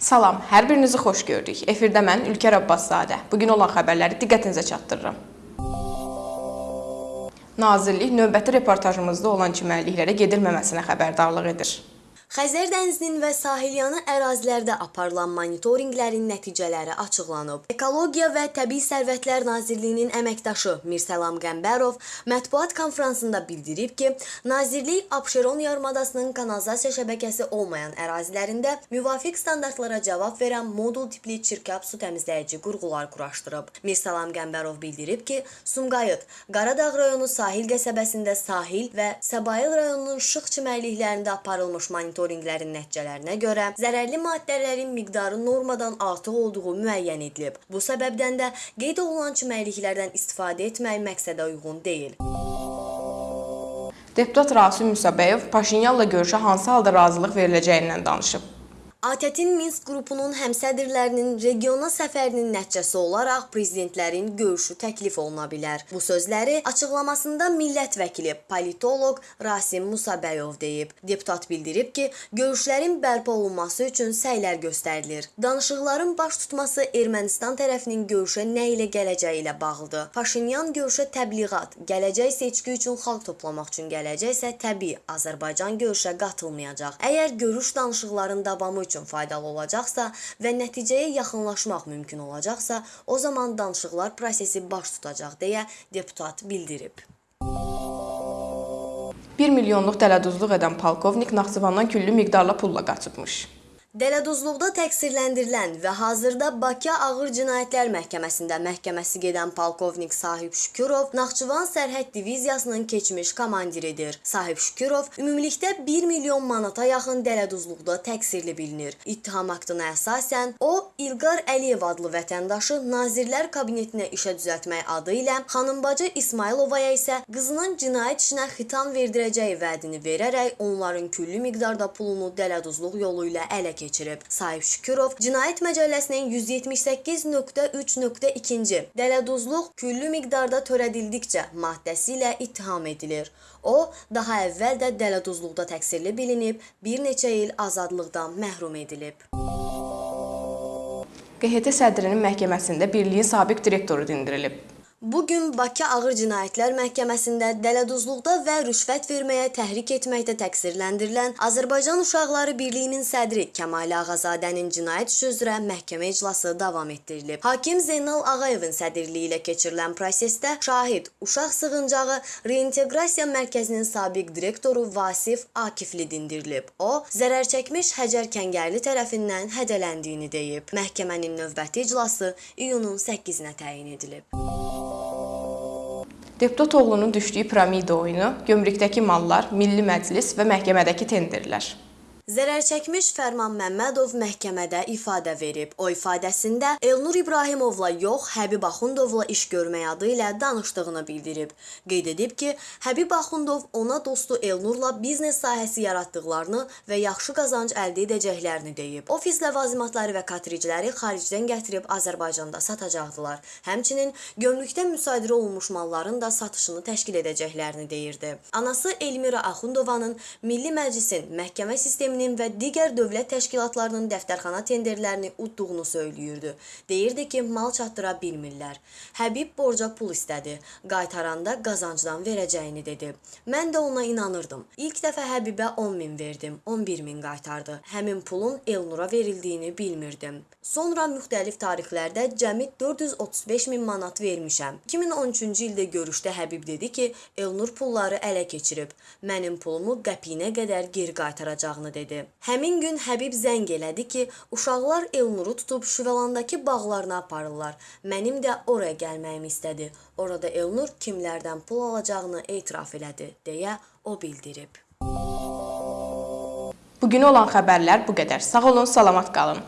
Salam, hər birinizi xoş gördük. Efirdə mən Ülker Abbaszadə. Bu gün olan xəbərləri diqqətinizə çatdırıram. Nazirlik növbəti reportajımızda olan çimərliklərə gedilməməsinə xəbərdarlıq edir. Xəzər dənizinin və sahilyanı ərazilərdə aparılan monitorinqlərin nəticələri açıqlanıb. Ekologiya və Təbii Sərvətlər Nazirliyinin əməkdaşı Mirsəlam Qəmbərov mətbuat konfransında bildirib ki, Nazirlik Abşeron yarımadasının kanalizasiya şəbəkəsi olmayan ərazilərində müvafiq standartlara cavab verən modul tipli çirkab su təmizləyici qurğular quraşdırıb. Mirsəlam Qəmbərov bildirib ki, Sumqayıt, Qaradağ rayonu sahil qəsəbəsində sahil və Səbail rayonunun Şıx çimərliklərində aparılmış monitorinqlər monitorinqlərin nəticələrinə görə zərərli maddələrin miqdarı normadan artıq olduğu müəyyən edilib. Bu səbəbdən də qeyd olunan çimərliklərdən istifadə etmək məqsədə uyğun deyil. Deputat Rasim Musabəyov Paşinyanla görüşə hansı halda razılıq veriləcəyindən danışıb. ATƏT-in Minsk qrupunun həmsədrlərinin regiona səfərinin nəticəsi olaraq prezidentlərin görüşü təklif oluna bilər. Bu sözləri açıqlamasında millət vəkili politoloq Rasim Musabəyov deyib. Deputat bildirib ki, görüşlərin bərpa olunması üçün səylər göstərilir. Danışıqların baş tutması Ermənistan tərəfinin görüşə nə ilə gələcəyi ilə bağlıdır. Paşinyan görüşə təbliğat, gələcək seçki üçün xalq toplamaq üçün gələcəksə, təbii Azərbaycan görüşə qatılmayacaq. Əgər görüş danışıqların davamı üçün faydalı olacaqsa və nəticəyə yaxınlaşmaq mümkün olacaqsa, o zaman danışıqlar prosesi baş tutacaq deyə deputat bildirib. 1 milyonluq dələduzluq edən polkovnik Naxçıvandan küllü miqdarla pulla qaçıbmış. Dələduzluqda təqsirləndirilən və hazırda Bakı Ağır Cinayətlər Məhkəməsində məhkəməsi gedən polkovnik Sahib Şükürov Naxçıvan Sərhəd Diviziyasının keçmiş komandiridir. Sahib Şükürov ümumilikdə 1 milyon manata yaxın dələduzluqda təqsirli bilinir. İttiham aktına əsasən o İlqar Əliyev adlı vətəndaşı Nazirlər Kabinetinə işə düzəltmək adı ilə xanımbacı İsmailovaya isə qızının cinayət işinə xitam verdirəcəyi vədini verərək onların küllü miqdarda pulunu dələduzluq yolu ilə ələ keçirib. Sahib Şükürov Cinayət Məcəlləsinin 178.3.2-ci dələduzluq küllü miqdarda törədildikcə maddəsi ilə ittiham edilir. O, daha əvvəl də dələduzluqda təqsirli bilinib, bir neçə il azadlıqdan məhrum edilib. QHT sədrinin məhkəməsində birliyin sabiq direktoru dindirilib. Bu gün Bakı Ağır Cinayətlər Məhkəməsində dələduzluqda və rüşvət verməyə təhrik etməkdə təqsirləndirilən Azərbaycan Uşaqları Birliyinin sədri Kəmal Ağazadənin cinayət işi üzrə məhkəmə iclası davam etdirilib. Hakim Zeynal Ağayevin sədrliyi ilə keçirilən prosesdə şahid Uşaq Sığıncağı Reinteqrasiya Mərkəzinin sabiq direktoru Vasif Akifli dindirilib. O, zərər çəkmiş Həcər Kəngərli tərəfindən hədələndiyini deyib. Məhkəmənin növbəti iclası iyunun 8-nə təyin edilib. Deputat oğlunun düşdüyü piramida oyunu, gömrükdəki mallar, Milli Məclis və məhkəmədəki tenderlər. Zərər çəkmiş Fərman Məmmədov məhkəmədə ifadə verib. O ifadəsində Elnur İbrahimovla yox, Həbib Axundovla iş görmək adı ilə danışdığını bildirib. Qeyd edib ki, Həbib Axundov ona dostu Elnurla biznes sahəsi yaratdıqlarını və yaxşı qazanc əldə edəcəklərini deyib. Ofis ləvazimatları və katricləri xaricdən gətirib Azərbaycanda satacaqdılar. Həmçinin gömrükdə müsadirə olunmuş malların da satışını təşkil edəcəklərini deyirdi. Anası Elmira Axundovanın Milli Məclisin məhkəmə sistemini Hakiminin və digər dövlət təşkilatlarının dəftərxana tenderlərini udduğunu söyləyirdi. Deyirdi ki, mal çatdıra bilmirlər. Həbib borca pul istədi. Qaytaranda qazancdan verəcəyini dedi. Mən də ona inanırdım. İlk dəfə Həbibə 10 min verdim, 11 min qaytardı. Həmin pulun Elnura verildiyini bilmirdim. Sonra müxtəlif tarixlərdə cəmi 435 min manat vermişəm. 2013-cü ildə görüşdə Həbib dedi ki, Elnur pulları ələ keçirib. Mənim pulumu qəpiyinə qədər geri qaytaracağını dedi dedi. Həmin gün Həbib zəng elədi ki, uşaqlar Elnuru tutub Şüvəlandakı bağlarına aparırlar. Mənim də oraya gəlməyimi istədi. Orada Elnur kimlərdən pul alacağını etiraf elədi, deyə o bildirib. Bugün olan xəbərlər bu qədər. Sağ olun, salamat qalın.